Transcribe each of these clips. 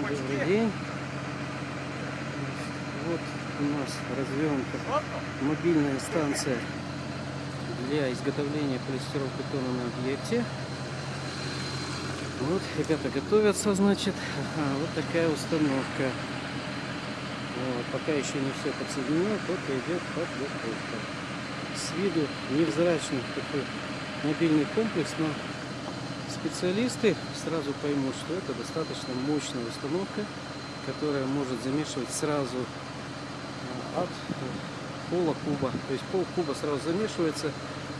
Добрый день. Вот у нас развернута мобильная станция для изготовления полистиролбетона на объекте. Вот, ребята готовятся, значит. Ага, вот такая установка. Вот, пока еще не все подсоединено, только идет подготовка. С виду невзрачный такой мобильный комплекс, но специалисты сразу поймут, что это достаточно мощная установка, которая может замешивать сразу от пола куба. То есть пол куба сразу замешивается,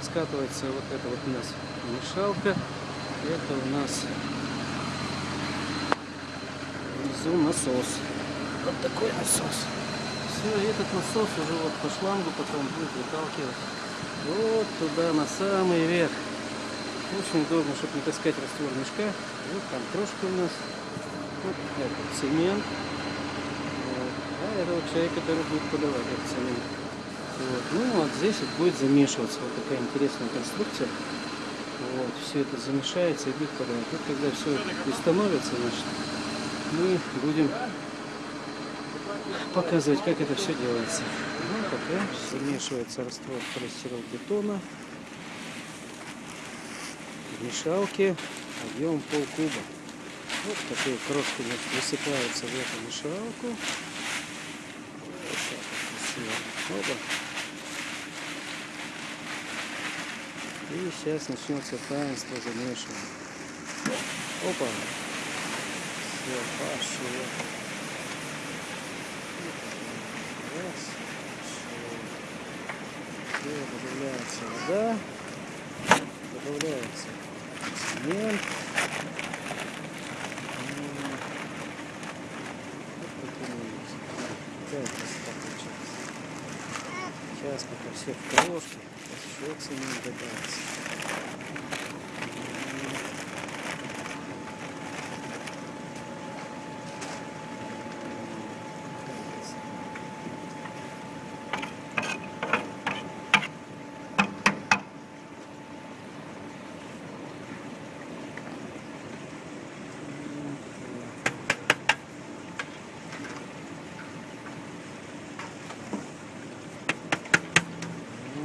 скатывается вот это вот у нас мешалка. Это у нас внизу насос. Вот такой насос. Все, этот насос уже вот по шлангу потом будет выталкивать вот туда на самый верх. Очень удобно, чтобы не таскать раствор мешка. Вот там крошка у нас. Вот это цемент. Вот. А это вот человек, который будет подавать этот цемент. Вот. Ну вот здесь вот будет замешиваться. Вот такая интересная конструкция. Вот. Все это замешается и будет подавать. Вот когда все это становится, значит, мы будем показывать, как это все делается. Ну, пока замешивается раствор полистирол-бетона мешалке объем полкуба. Вот такие крошки высыпаются в эту мешалку. Вот так вот. Опа. И сейчас начнется таинство замешивания. Опа. Все, пошло. Раз. Все, добавляется вода. Добавляется цемент. Сейчас пока все в крошке, еще цемент добавится.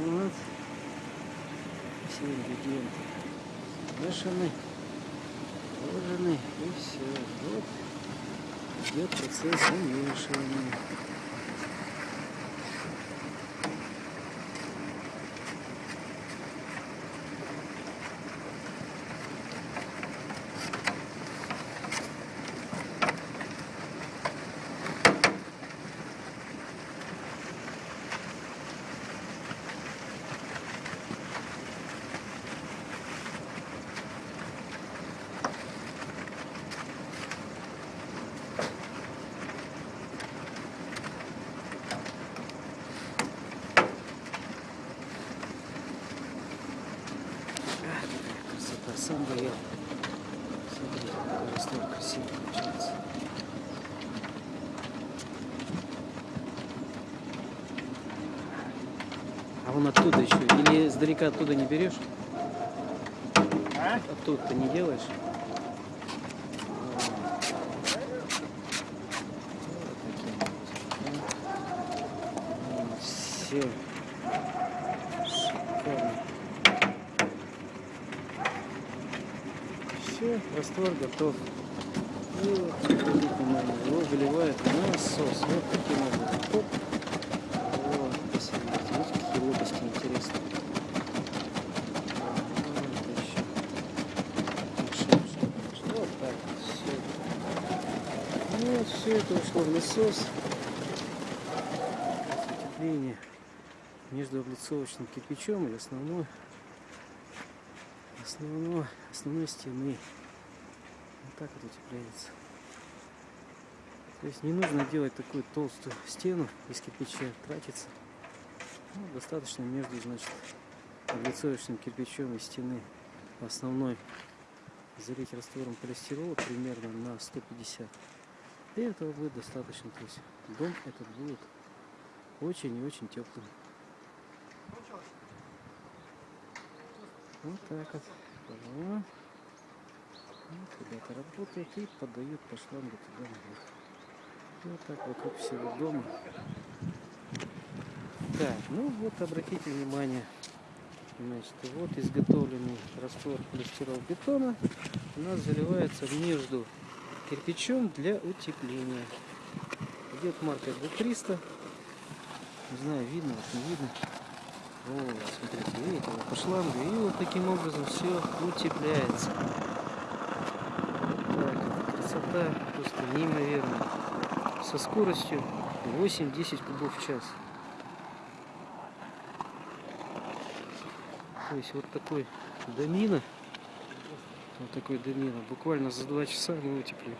Вот. Ингредиенты смешаны, положены и все. Вот идет процесс замешивания. Сам я. Смотрите, какой раствор красивый получается. А вон оттуда еще, или издалека оттуда не берешь? А? Оттуда ты не делаешь? Все. Шикарно. Все, раствор готов. И вот, обратите внимание, его выливает на насос. Вот таким образом. Оп. Вот, посмотрите, видите, какие лопасти интересные. Вот все. Вот все это ушло в насос. Утепление между облицовочным кирпичом и основной основной, основной стены. Вот так вот утепляется. То есть не нужно делать такую толстую стену из кирпича, тратиться. Ну, достаточно между, значит, облицовочным кирпичом и стены основной залить раствором полистирола примерно на 150. И этого будет достаточно. То есть дом этот будет очень и очень теплым. Вот так вот. Вот ребята работают и подают по шлангу туда наверх. И Вот так вокруг всего дома. Так, ну вот обратите внимание. Значит, вот изготовленный раствор полистирол-бетона у нас заливается между кирпичом для утепления. Идет марка D300. Не знаю, видно, вот не видно. Вот, смотрите, видите, вот по шлангу. И вот таким образом все утепляется. Красота просто неимоверная. Со скоростью 8-10 кубов в час. То есть вот такой домина, вот такой домина, буквально за 2 часа мы утеплим.